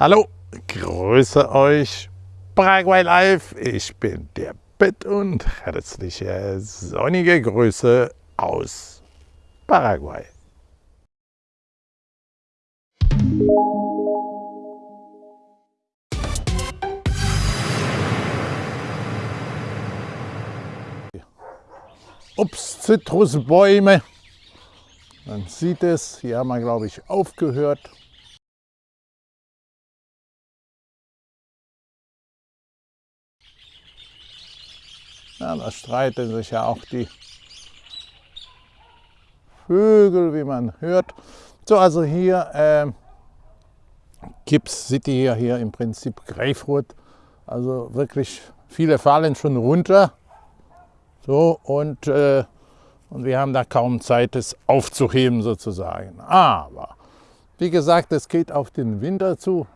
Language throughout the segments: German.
Hallo, grüße euch, Paraguay Live. Ich bin der Bett und herzliche sonnige Grüße aus Paraguay. Obst, Zitrusbäume. Man sieht es, hier haben wir glaube ich aufgehört. Ja, da streiten sich ja auch die Vögel, wie man hört. So, also hier äh, Gips City hier, hier im Prinzip Greifrot. Also wirklich viele fallen schon runter. So, und, äh, und wir haben da kaum Zeit, es aufzuheben sozusagen. Aber, wie gesagt, es geht auf den Winter zu.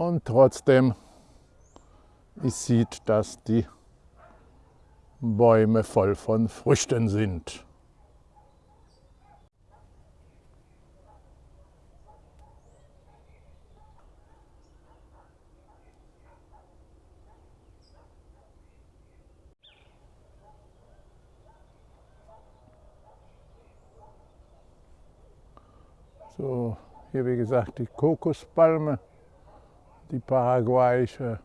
Und trotzdem, ich sieht, dass die Bäume voll von Früchten sind. So, hier wie gesagt die Kokospalme die paraguayische.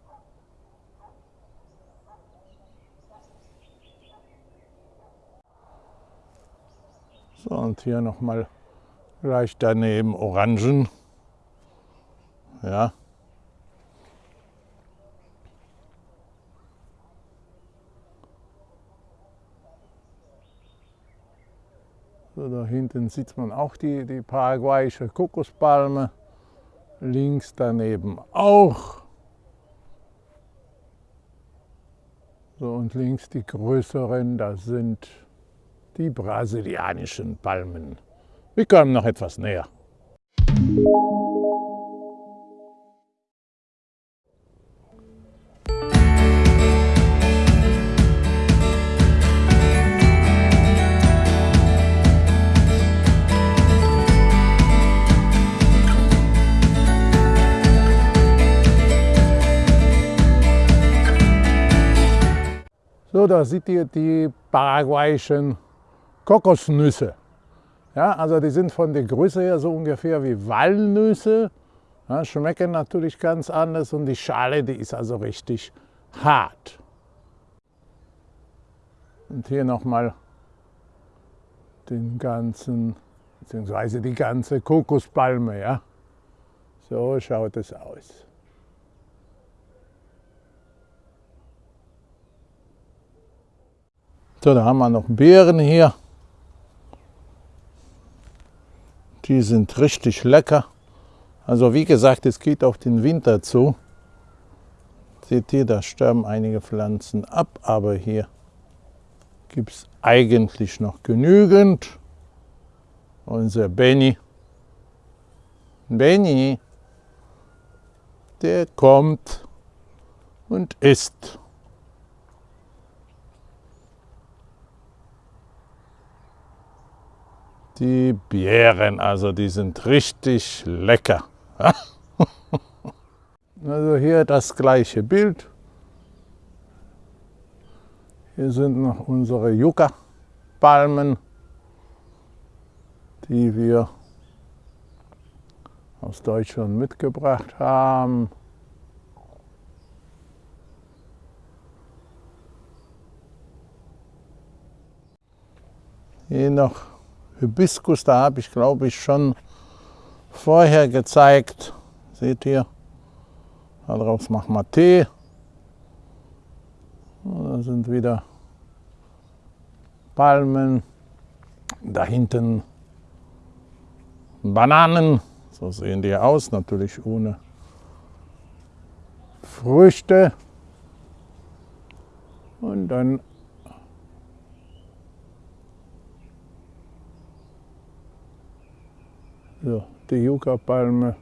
So, und hier nochmal gleich daneben Orangen. Ja. So, da hinten sieht man auch die, die paraguayische Kokospalme links daneben auch. So, und links die größeren, das sind die brasilianischen Palmen. Wir kommen noch etwas näher. So, da seht ihr die paraguayischen Kokosnüsse. Ja, also die sind von der Größe her so ungefähr wie Walnüsse, ja, schmecken natürlich ganz anders und die Schale, die ist also richtig hart. Und hier nochmal den ganzen, beziehungsweise die ganze Kokospalme. Ja. So schaut es aus. So, da haben wir noch Beeren hier. Die sind richtig lecker. Also wie gesagt, es geht auf den Winter zu. Seht ihr, da sterben einige Pflanzen ab, aber hier gibt es eigentlich noch genügend. Unser Benny, Benny, der kommt und isst. Die Beeren, also die sind richtig lecker. also hier das gleiche Bild. Hier sind noch unsere Yucca-Palmen, die wir aus Deutschland mitgebracht haben. Hier noch Hibiskus, da habe ich glaube ich schon vorher gezeigt. Seht ihr? Daraus machen wir Tee. Da sind wieder Palmen. Da hinten Bananen. So sehen die aus, natürlich ohne Früchte. Und dann So, die Yucca-Palme.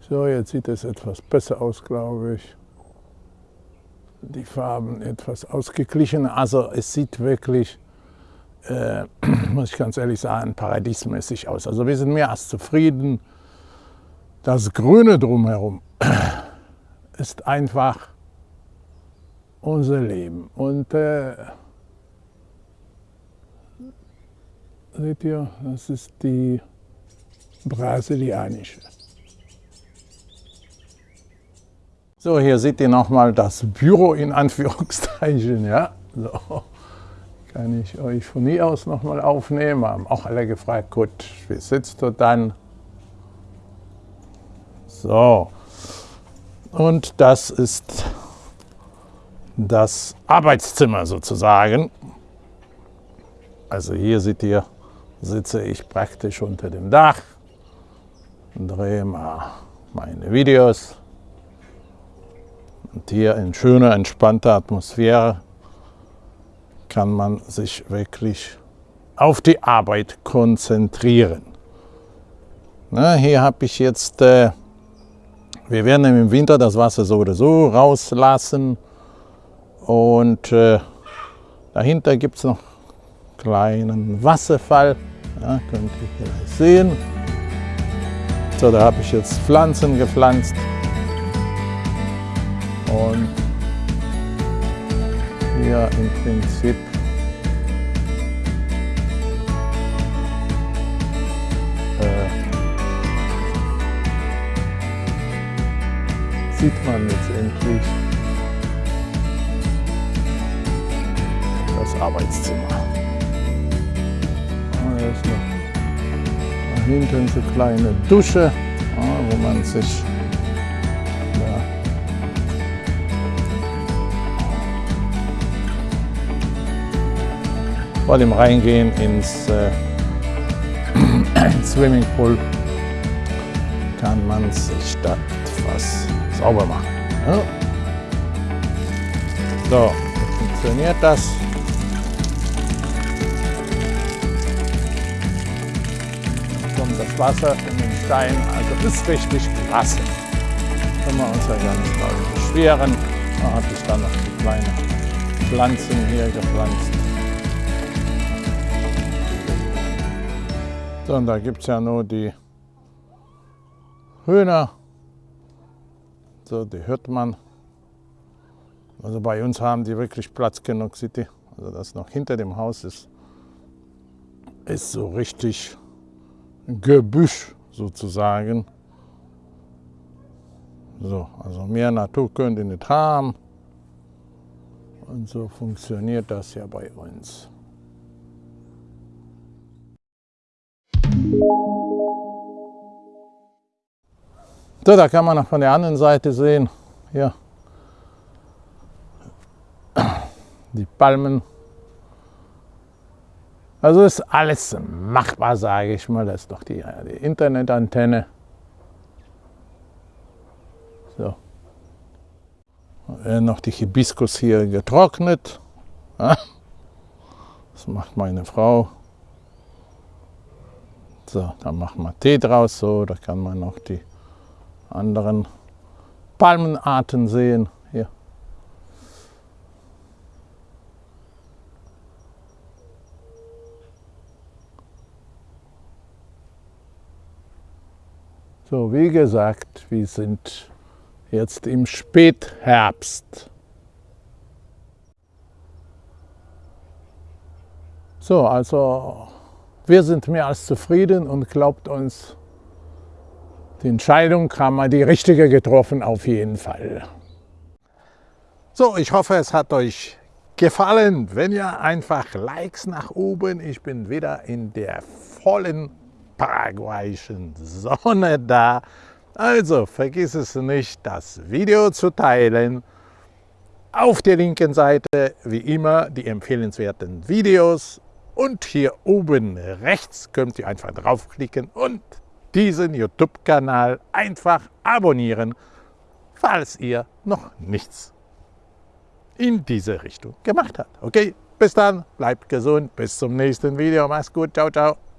So, jetzt sieht es etwas besser aus, glaube ich. Die Farben etwas ausgeglichen. Also es sieht wirklich äh, muss ich ganz ehrlich sagen, paradiesmäßig aus. Also wir sind mehr als zufrieden. Das Grüne drumherum ist einfach unser Leben. Und äh, seht ihr, das ist die brasilianische. So, hier seht ihr nochmal das Büro in Anführungszeichen. Ja? So, kann ich euch von hier aus nochmal aufnehmen. Haben auch alle gefragt, gut, wie sitzt du dann? So, und das ist das Arbeitszimmer sozusagen. Also hier seht ihr, sitze ich praktisch unter dem Dach drehe mal meine Videos. Und hier in schöner, entspannter Atmosphäre kann man sich wirklich auf die Arbeit konzentrieren. Na, hier habe ich jetzt, äh, wir werden im Winter das Wasser so oder so rauslassen und äh, dahinter gibt es noch einen kleinen Wasserfall, ja, könnt ihr vielleicht sehen. So, da habe ich jetzt Pflanzen gepflanzt. Und hier im Prinzip äh, sieht man letztendlich das Arbeitszimmer. Ist noch da hinten so eine kleine Dusche, wo man sich vor dem Reingehen ins äh, Swimmingpool kann man sich da etwas sauber machen. Ja. So, funktioniert das. Wasser in den Stein, also ist richtig klasse. Können wir uns ja gar nicht mal beschweren. Da habe ich dann noch die kleinen Pflanzen hier gepflanzt. So, und da gibt es ja nur die Hühner. So, die hört man. Also bei uns haben die wirklich Platz genug, City. Also das noch hinter dem Haus ist, ist so richtig Gebüsch sozusagen. So, also mehr Natur könnt ihr nicht haben. Und so funktioniert das ja bei uns. So, da kann man noch von der anderen Seite sehen, hier die Palmen. Also ist alles machbar, sage ich mal. Das ist doch die, die Internetantenne. So. noch die Hibiskus hier getrocknet. Das macht meine Frau. So, dann machen wir Tee draus, so, da kann man noch die anderen Palmenarten sehen. Hier. So, wie gesagt, wir sind jetzt im Spätherbst. So, also wir sind mehr als zufrieden und glaubt uns, die Entscheidung haben wir die richtige getroffen, auf jeden Fall. So, ich hoffe, es hat euch gefallen. Wenn ja, einfach Likes nach oben. Ich bin wieder in der vollen paraguayischen Sonne da. Also vergiss es nicht, das Video zu teilen. Auf der linken Seite, wie immer, die empfehlenswerten Videos und hier oben rechts könnt ihr einfach draufklicken und diesen YouTube-Kanal einfach abonnieren, falls ihr noch nichts in diese Richtung gemacht habt. Okay, bis dann, bleibt gesund, bis zum nächsten Video, mach's gut, ciao, ciao.